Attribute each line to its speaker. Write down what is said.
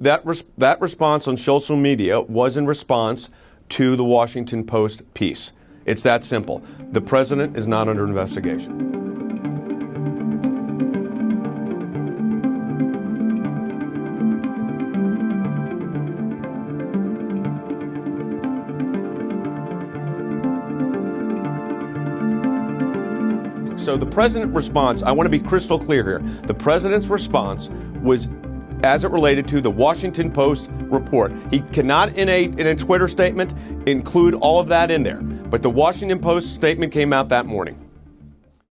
Speaker 1: That, res- that response on social media was in response to the Washington Post piece. It's that simple. The president is not under investigation. So the president's response, I want to be crystal clear here. The president's response was as it related to the Washington Post report. He cannot, in a, in a Twitter statement, include all of that in there. But the Washington Post statement came out that morning.